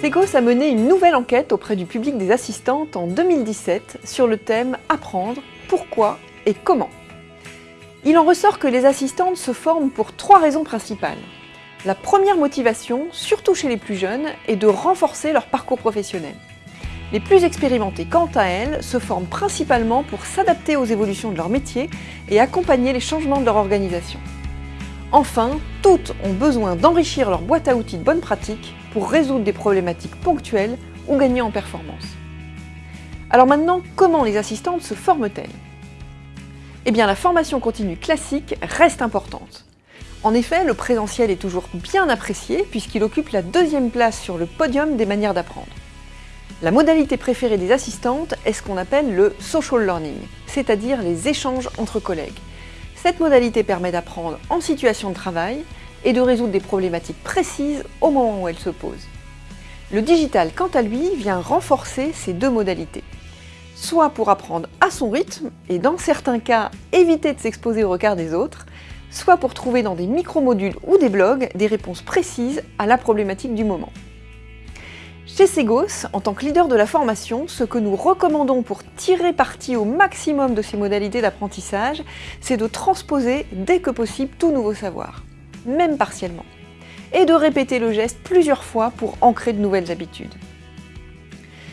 Segos a mené une nouvelle enquête auprès du public des assistantes en 2017 sur le thème « Apprendre, pourquoi et comment ». Il en ressort que les assistantes se forment pour trois raisons principales. La première motivation, surtout chez les plus jeunes, est de renforcer leur parcours professionnel. Les plus expérimentées, quant à elles, se forment principalement pour s'adapter aux évolutions de leur métier et accompagner les changements de leur organisation. Enfin, toutes ont besoin d'enrichir leur boîte à outils de bonnes pratiques pour résoudre des problématiques ponctuelles ou gagner en performance. Alors maintenant, comment les assistantes se forment-elles? Eh bien, la formation continue classique reste importante. En effet, le présentiel est toujours bien apprécié puisqu'il occupe la deuxième place sur le podium des manières d'apprendre. La modalité préférée des assistantes est ce qu'on appelle le social learning, c'est-à-dire les échanges entre collègues. Cette modalité permet d'apprendre en situation de travail et de résoudre des problématiques précises au moment où elles se posent. Le digital, quant à lui, vient renforcer ces deux modalités. Soit pour apprendre à son rythme, et dans certains cas, éviter de s'exposer au regard des autres, soit pour trouver dans des micro-modules ou des blogs des réponses précises à la problématique du moment. Chez Segos, en tant que leader de la formation, ce que nous recommandons pour tirer parti au maximum de ces modalités d'apprentissage, c'est de transposer dès que possible tout nouveau savoir, même partiellement, et de répéter le geste plusieurs fois pour ancrer de nouvelles habitudes.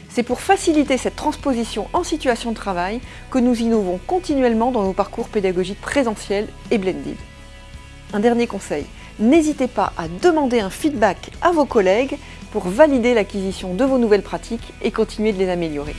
C'est pour faciliter cette transposition en situation de travail que nous innovons continuellement dans nos parcours pédagogiques présentiels et blended. Un dernier conseil, n'hésitez pas à demander un feedback à vos collègues pour valider l'acquisition de vos nouvelles pratiques et continuer de les améliorer.